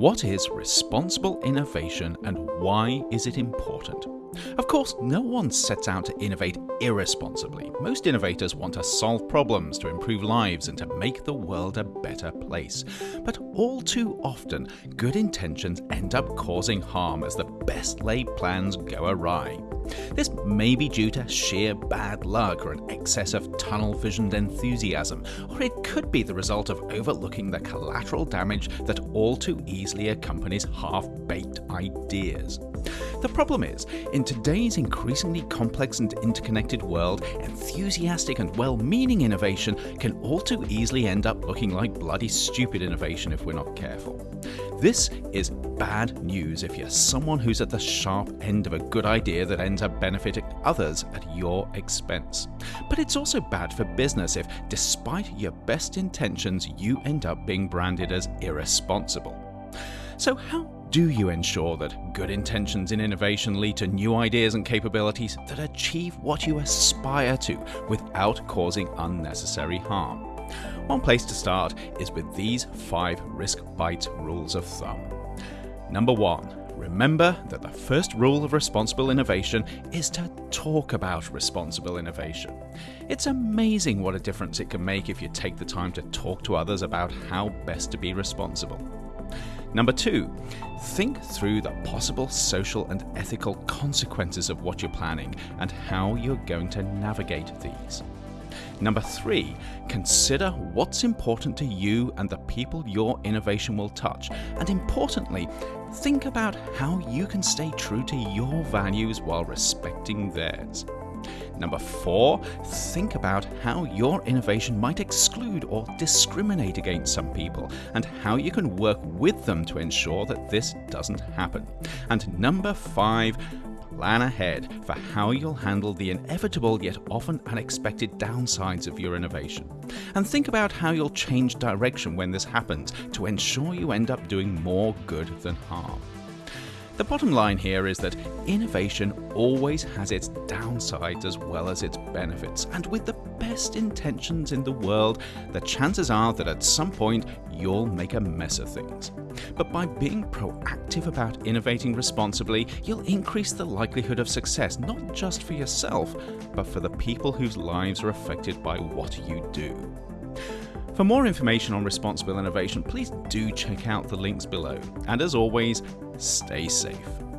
What is responsible innovation and why is it important? Of course, no one sets out to innovate irresponsibly. Most innovators want to solve problems, to improve lives, and to make the world a better place. But all too often, good intentions end up causing harm as the best laid plans go awry. This may be due to sheer bad luck or an excess of tunnel visioned enthusiasm, or it could be the result of overlooking the collateral damage that all too easily accompanies half baked ideas. The problem is, in today's increasingly complex and interconnected world, enthusiastic and well meaning innovation can all too easily end up looking like bloody stupid innovation if we're not careful. This is bad news if you're someone who's at the sharp end of a good idea that ends up benefiting others at your expense. But it's also bad for business if, despite your best intentions, you end up being branded as irresponsible. So, how do you ensure that good intentions in innovation lead to new ideas and capabilities that achieve what you aspire to without causing unnecessary harm? One place to start is with these five risk bites rules of thumb. Number one, remember that the first rule of responsible innovation is to talk about responsible innovation. It's amazing what a difference it can make if you take the time to talk to others about how best to be responsible. Number two, think through the possible social and ethical consequences of what you're planning and how you're going to navigate these. Number three, consider what's important to you and the people your innovation will touch. And importantly, think about how you can stay true to your values while respecting theirs. Number four, think about how your innovation might exclude or discriminate against some people and how you can work with them to ensure that this doesn't happen. And number five, plan ahead for how you'll handle the inevitable yet often unexpected downsides of your innovation. And think about how you'll change direction when this happens to ensure you end up doing more good than harm. The bottom line here is that innovation always has its downsides as well as its benefits, and with the best intentions in the world, the chances are that at some point you'll make a mess of things. But by being proactive about innovating responsibly, you'll increase the likelihood of success not just for yourself, but for the people whose lives are affected by what you do. For more information on responsible innovation, please do check out the links below. And as always, stay safe.